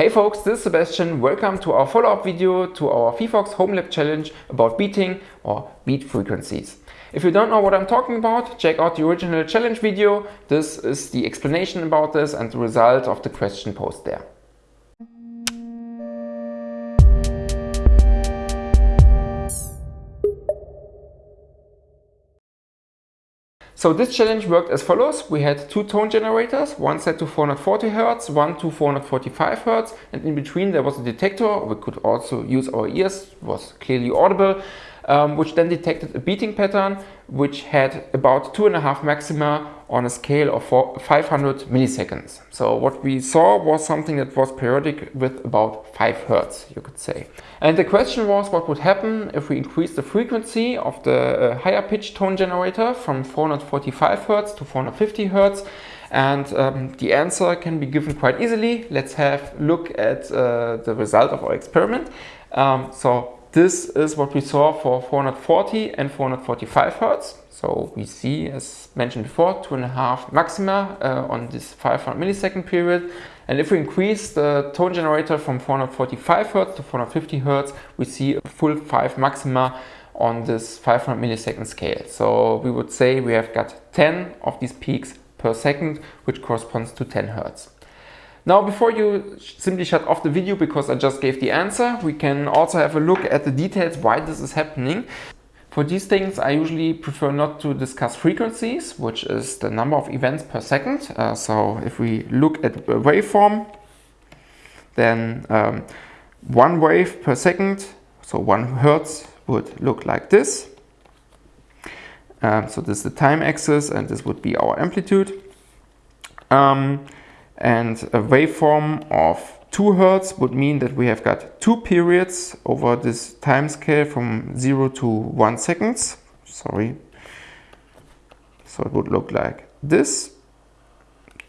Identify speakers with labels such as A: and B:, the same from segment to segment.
A: Hey folks, this is Sebastian. Welcome to our follow-up video to our phyphox Home Lab challenge about beating or beat frequencies. If you don't know what I'm talking about, check out the original challenge video. This is the explanation about this and the result of the question posed there. So this challenge worked as follows. We had two tone generators, one set to 440 Hz, one to 445 Hz, and in between there was a detector. We could also use our ears, was clearly audible um, which then detected a beating pattern which had about two and a half maxima on a scale of 500 milliseconds. So what we saw was something that was periodic with about 5 hertz, you could say. And the question was what would happen if we increase the frequency of the uh, higher pitch tone generator from 445 hertz to 450 hertz and um, the answer can be given quite easily. Let's have a look at uh, the result of our experiment. Um, so this is what we saw for 440 and 445 Hertz. So we see, as mentioned before, two and a half maxima uh, on this 500 millisecond period. And if we increase the tone generator from 445 Hertz to 450 Hertz, we see a full five maxima on this 500 millisecond scale. So we would say we have got 10 of these peaks per second, which corresponds to 10 Hertz. Now, before you simply shut off the video because I just gave the answer, we can also have a look at the details why this is happening. For these things, I usually prefer not to discuss frequencies, which is the number of events per second. Uh, so if we look at a waveform, then um, one wave per second, so one hertz would look like this. Um, so this is the time axis and this would be our amplitude. Um, and a waveform of 2 Hertz would mean that we have got two periods over this time scale from 0 to 1 seconds. Sorry. So it would look like this.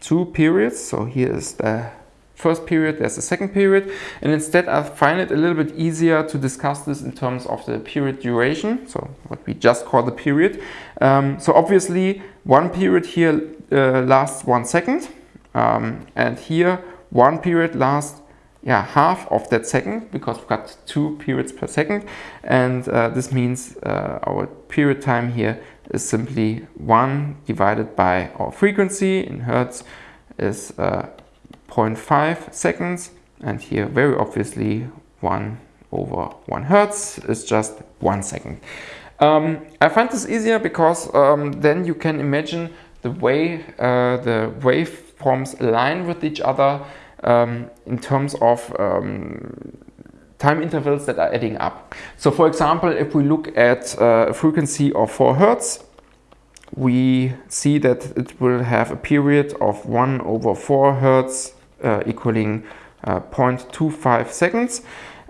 A: Two periods. So here is the first period, there's the second period. And instead I find it a little bit easier to discuss this in terms of the period duration. So what we just call the period. Um, so obviously one period here uh, lasts one second. Um, and here one period lasts yeah, half of that second because we've got two periods per second. And uh, this means uh, our period time here is simply 1 divided by our frequency in Hertz is uh, 0.5 seconds. And here very obviously 1 over 1 Hertz is just 1 second. Um, I find this easier because um, then you can imagine the way uh, the waveforms align with each other um, in terms of um, time intervals that are adding up. So for example, if we look at uh, a frequency of 4 Hertz, we see that it will have a period of 1 over 4 Hertz uh, equaling uh, 0.25 seconds.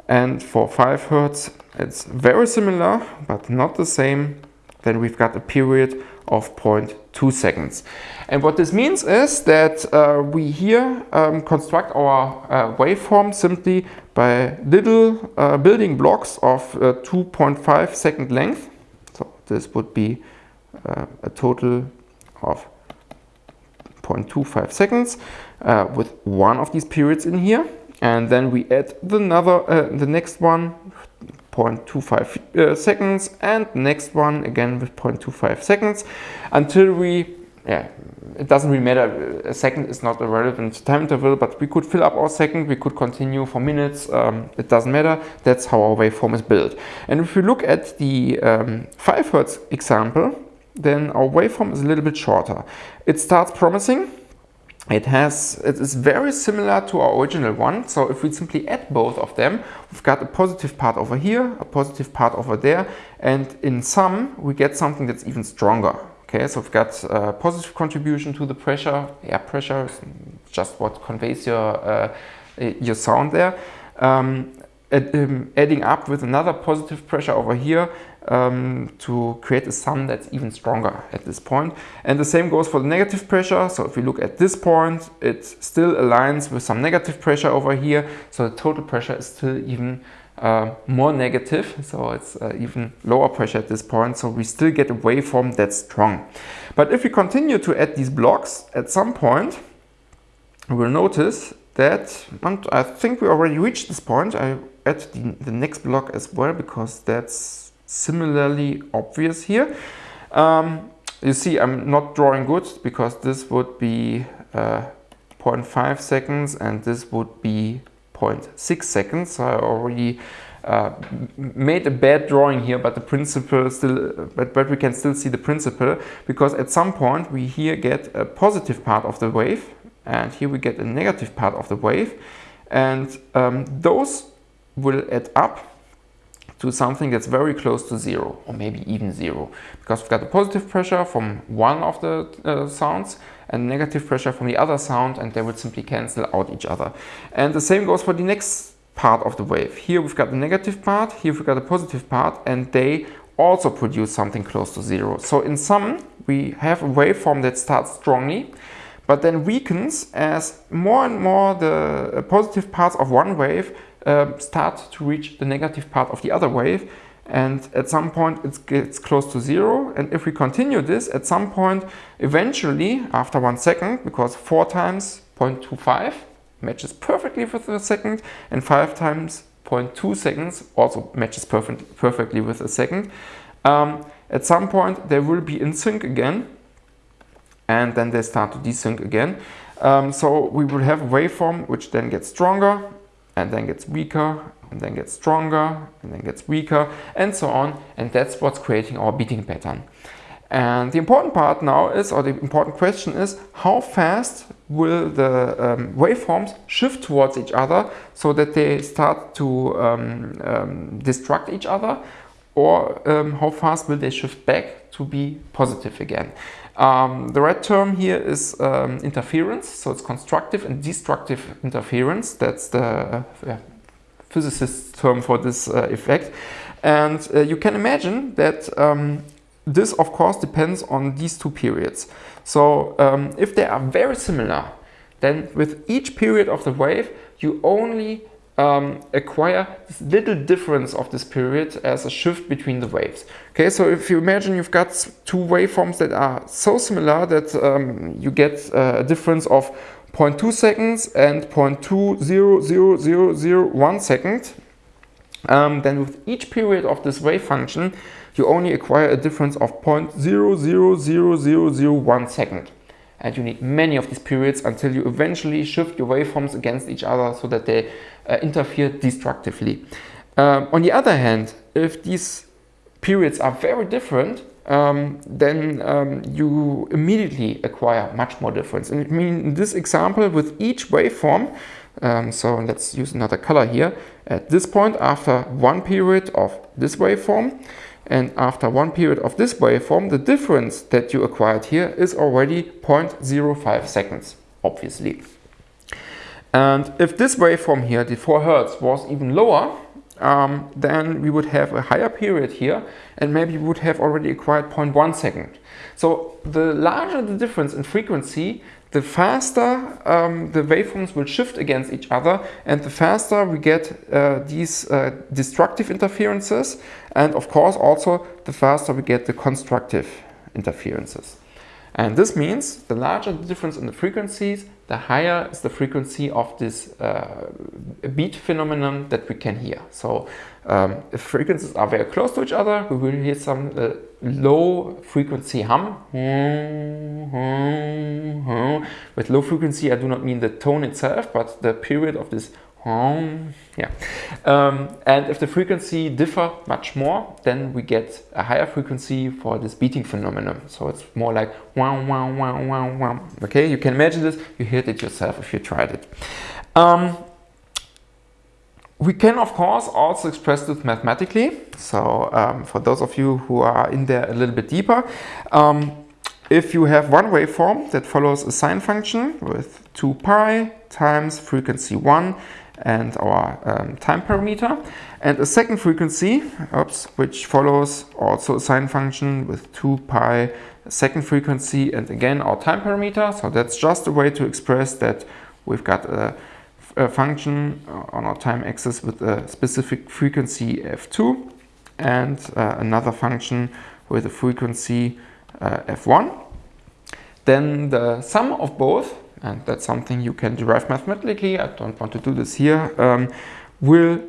A: And for 5 Hertz, it's very similar, but not the same. Then we've got a period of 0.2 seconds. And what this means is that uh, we here um, construct our uh, waveform simply by little uh, building blocks of uh, 2.5 second length. So this would be uh, a total of 0.25 seconds uh, with one of these periods in here. And then we add the, another, the next one 0.25 uh, seconds and next one again with 0.25 seconds until we yeah it doesn't really matter a second is not a relevant time interval but we could fill up our second we could continue for minutes um, it doesn't matter that's how our waveform is built. And if we look at the um, 5 hertz example then our waveform is a little bit shorter. It starts promising it has it is very similar to our original one. So if we simply add both of them we've got a positive part over here a positive part over there. And in sum we get something that's even stronger. Okay so we've got a positive contribution to the pressure air pressure just what conveys your uh, your sound there. Um, um, adding up with another positive pressure over here um, to create a sum that's even stronger at this point. And the same goes for the negative pressure. So if we look at this point, it still aligns with some negative pressure over here. So the total pressure is still even uh, more negative. So it's uh, even lower pressure at this point. So we still get a waveform that's strong. But if we continue to add these blocks, at some point, we will notice that, and I think we already reached this point, I add the, the next block as well because that's similarly obvious here. Um, you see I'm not drawing good because this would be uh, 0.5 seconds and this would be 0.6 seconds. So I already uh, made a bad drawing here, but the principle still, but, but we can still see the principle because at some point we here get a positive part of the wave and here we get a negative part of the wave and um, those will add up to something that's very close to zero or maybe even zero because we've got a positive pressure from one of the uh, sounds and negative pressure from the other sound and they will simply cancel out each other. And the same goes for the next part of the wave. Here we've got the negative part, here we've got a positive part and they also produce something close to zero. So in sum we have a waveform that starts strongly but then weakens as more and more the positive parts of one wave uh, start to reach the negative part of the other wave. And at some point it gets close to zero. And if we continue this at some point eventually after one second because four times 0.25 matches perfectly with a second and five times 0.2 seconds also matches perfect, perfectly with a second um, at some point they will be in sync again. And then they start to desync again. Um, so we will have a waveform which then gets stronger and then gets weaker and then gets stronger and then gets weaker and so on and that's what's creating our beating pattern. And the important part now is, or the important question is, how fast will the um, waveforms shift towards each other so that they start to um, um, destruct each other or um, how fast will they shift back to be positive again. Um, the red term here is um, interference, so it's constructive and destructive interference. That's the uh, yeah, physicist term for this uh, effect. And uh, you can imagine that um, this, of course, depends on these two periods. So um, if they are very similar, then with each period of the wave, you only um, acquire this little difference of this period as a shift between the waves. Okay, so if you imagine you've got two waveforms that are so similar that um, you get uh, a difference of 0.2 seconds and 0.2000001 second, um, then with each period of this wave function, you only acquire a difference of 0.000001 second and you need many of these periods until you eventually shift your waveforms against each other so that they uh, interfere destructively. Um, on the other hand, if these periods are very different, um, then um, you immediately acquire much more difference. And I mean, in this example, with each waveform, um, so let's use another color here, at this point, after one period of this waveform, and after one period of this waveform, the difference that you acquired here is already 0.05 seconds, obviously. And if this waveform here, the 4 Hertz, was even lower, um, then we would have a higher period here and maybe we would have already acquired 0.1 second. So the larger the difference in frequency, the faster um, the waveforms will shift against each other and the faster we get uh, these uh, destructive interferences and of course also the faster we get the constructive interferences. And this means the larger the difference in the frequencies, the higher is the frequency of this uh, beat phenomenon that we can hear. So um, if frequencies are very close to each other, we will hear some uh, low frequency hum. With low frequency, I do not mean the tone itself, but the period of this. Yeah. Um, and if the frequency differ much more, then we get a higher frequency for this beating phenomenon. So it's more like wow, wow, wow, wow, wow. Okay, you can imagine this. You heard it yourself if you tried it. Um, we can, of course, also express this mathematically. So um, for those of you who are in there a little bit deeper, um, if you have one waveform that follows a sine function with 2 pi times frequency 1 and our um, time parameter, and a second frequency, oops, which follows also a sine function with 2 pi second frequency and again our time parameter. So that's just a way to express that we've got a a function on our time axis with a specific frequency f2 and uh, another function with a frequency uh, f1. Then the sum of both and that's something you can derive mathematically, I don't want to do this here, um, will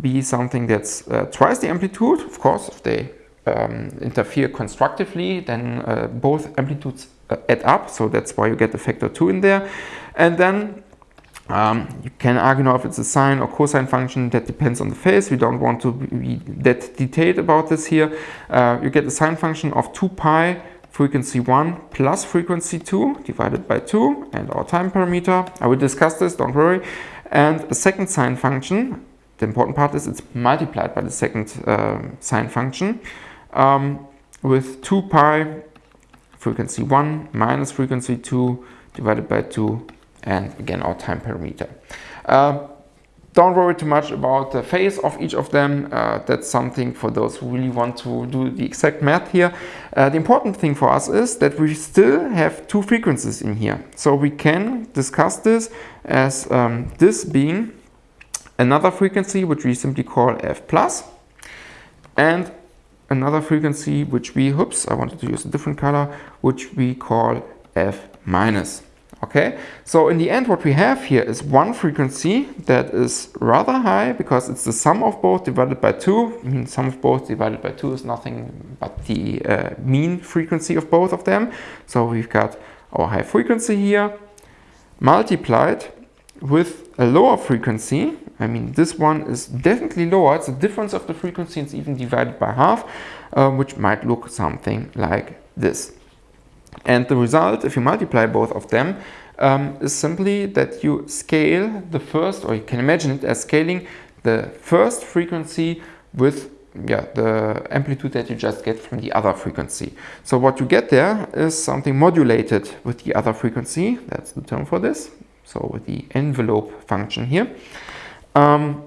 A: be something that's uh, twice the amplitude, of course, if they um, interfere constructively, then uh, both amplitudes uh, add up, so that's why you get the factor 2 in there. And then um, you can argue now if it's a sine or cosine function, that depends on the phase. We don't want to be that detailed about this here. Uh, you get a sine function of 2 pi frequency 1 plus frequency 2 divided by 2 and our time parameter. I will discuss this, don't worry. And a second sine function, the important part is it's multiplied by the second uh, sine function um, with 2 pi frequency 1 minus frequency 2 divided by 2 and again our time parameter. Uh, don't worry too much about the phase of each of them. Uh, that's something for those who really want to do the exact math here. Uh, the important thing for us is that we still have two frequencies in here. So we can discuss this as um, this being another frequency which we simply call f plus and another frequency which we, oops, I wanted to use a different color, which we call f minus. Okay, so in the end what we have here is one frequency that is rather high because it's the sum of both divided by 2. I mean sum of both divided by 2 is nothing but the uh, mean frequency of both of them. So we've got our high frequency here multiplied with a lower frequency. I mean this one is definitely lower. It's the difference of the frequency it's even divided by half uh, which might look something like this. And the result, if you multiply both of them, um, is simply that you scale the first, or you can imagine it as scaling the first frequency with yeah, the amplitude that you just get from the other frequency. So what you get there is something modulated with the other frequency. That's the term for this. So with the envelope function here, um,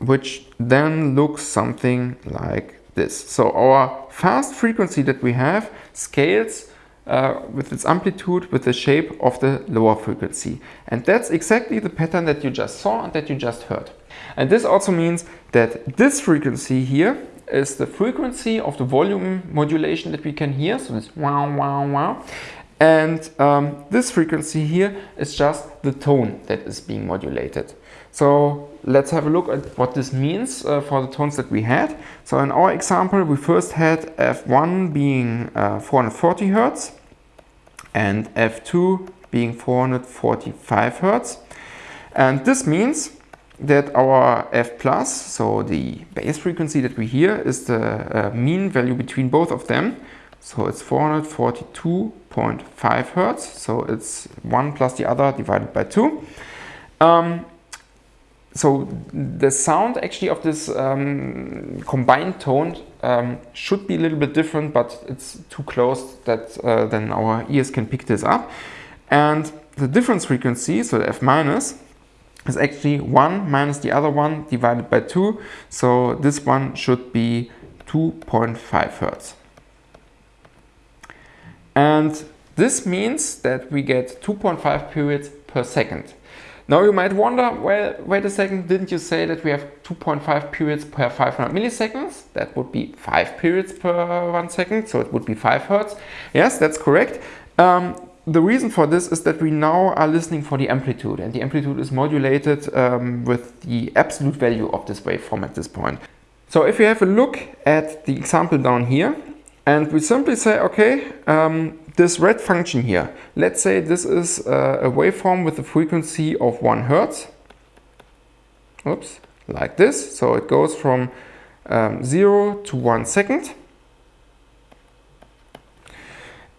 A: which then looks something like this. So our fast frequency that we have scales uh, with its amplitude with the shape of the lower frequency. And that's exactly the pattern that you just saw and that you just heard. And this also means that this frequency here is the frequency of the volume modulation that we can hear. So this wow, wow, wow. And um, this frequency here is just the tone that is being modulated. So let's have a look at what this means uh, for the tones that we had. So in our example, we first had F1 being uh, 440 Hertz and F2 being 445 Hertz. And this means that our F plus, so the base frequency that we hear, is the uh, mean value between both of them. So it's 442.5 Hertz. So it's one plus the other divided by two. Um, so the sound actually of this um, combined tone um, should be a little bit different, but it's too close that uh, then our ears can pick this up. And the difference frequency, so F minus, is actually 1 minus the other one divided by 2. So this one should be 2.5 Hertz. And this means that we get 2.5 periods per second. Now you might wonder, well, wait a second, didn't you say that we have 2.5 periods per 500 milliseconds? That would be 5 periods per 1 second, so it would be 5 hertz. Yes, that's correct. Um, the reason for this is that we now are listening for the amplitude and the amplitude is modulated um, with the absolute value of this waveform at this point. So if we have a look at the example down here and we simply say, okay, um, this red function here, let's say this is uh, a waveform with a frequency of 1 Hertz. Oops, like this. So it goes from um, 0 to 1 second.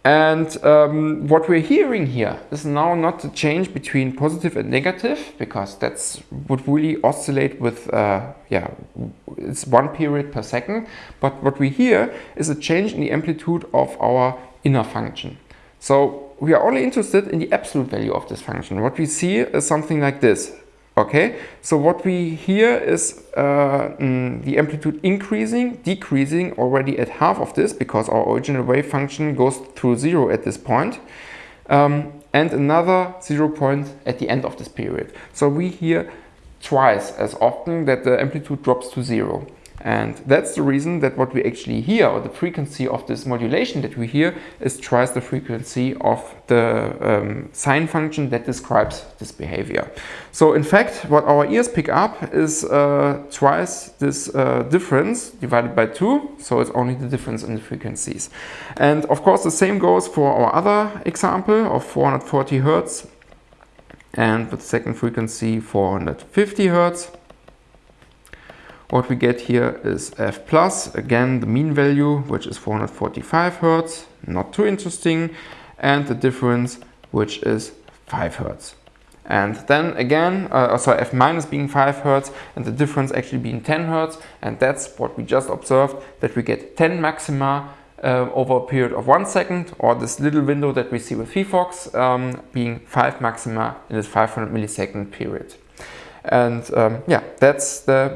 A: And um, what we're hearing here is now not the change between positive and negative, because that's would really oscillate with, uh, yeah, it's one period per second. But what we hear is a change in the amplitude of our inner function. So we are only interested in the absolute value of this function. What we see is something like this. Okay, so what we hear is uh, mm, the amplitude increasing, decreasing already at half of this because our original wave function goes through zero at this point. Um, and another zero point at the end of this period. So we hear twice as often that the amplitude drops to zero. And that's the reason that what we actually hear, or the frequency of this modulation that we hear, is twice the frequency of the um, sine function that describes this behavior. So in fact, what our ears pick up is uh, twice this uh, difference divided by 2, so it's only the difference in the frequencies. And of course the same goes for our other example of 440 Hertz and with second frequency 450 Hertz. What we get here is f plus, again the mean value, which is 445 Hertz, not too interesting, and the difference, which is 5 Hertz. And then again, uh, sorry, f minus being 5 Hertz and the difference actually being 10 Hertz. And that's what we just observed, that we get 10 maxima uh, over a period of one second, or this little window that we see with phyphox um, being 5 maxima in this 500 millisecond period. And um, yeah, that's the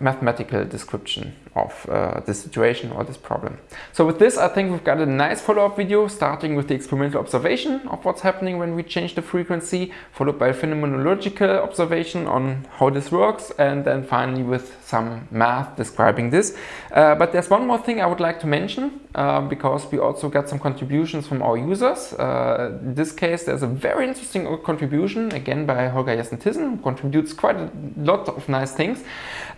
A: mathematical description of uh, the situation or this problem. So with this, I think we've got a nice follow-up video starting with the experimental observation of what's happening when we change the frequency, followed by phenomenological observation on how this works, and then finally with some math describing this. Uh, but there's one more thing I would like to mention, uh, because we also got some contributions from our users. Uh, in this case, there's a very interesting contribution, again by Holger Jessen-Thyssen, who contributes quite a lot of nice things.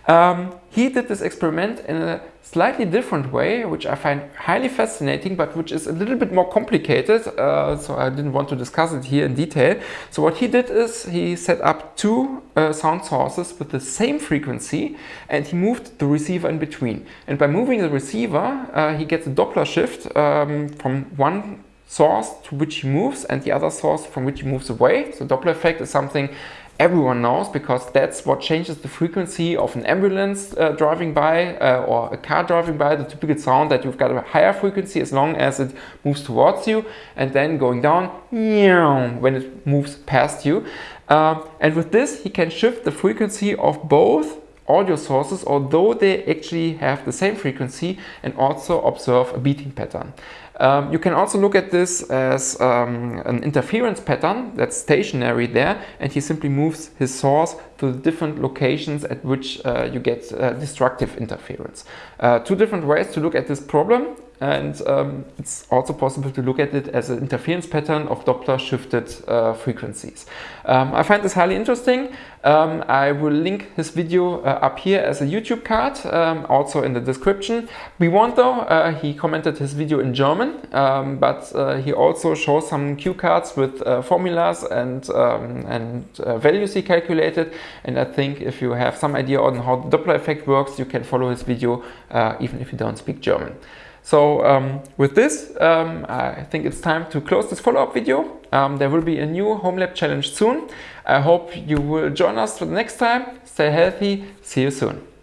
A: Um, he did this experiment in a slightly different way, which I find highly fascinating, but which is a little bit more complicated, uh, so I didn't want to discuss it here in detail. So what he did is he set up two uh, sound sources with the same frequency and he moved the receiver in between. And by moving the receiver, uh, he gets a Doppler shift um, from one source to which he moves and the other source from which he moves away. So Doppler effect is something everyone knows because that's what changes the frequency of an ambulance uh, driving by uh, or a car driving by, the typical sound that you've got a higher frequency as long as it moves towards you and then going down when it moves past you. Uh, and with this, he can shift the frequency of both audio sources, although they actually have the same frequency and also observe a beating pattern. Um, you can also look at this as um, an interference pattern that's stationary there and he simply moves his source to the different locations at which uh, you get uh, destructive interference. Uh, two different ways to look at this problem and um, it's also possible to look at it as an interference pattern of Doppler shifted uh, frequencies. Um, I find this highly interesting. Um, I will link his video uh, up here as a YouTube card, um, also in the description. We want though, uh, he commented his video in German, um, but uh, he also shows some cue cards with uh, formulas and, um, and uh, values he calculated. And I think if you have some idea on how the Doppler effect works, you can follow his video even if you don't speak German. So um, with this, um, I think it's time to close this follow-up video. Um, there will be a new Home Lab challenge soon. I hope you will join us for the next time. Stay healthy. See you soon.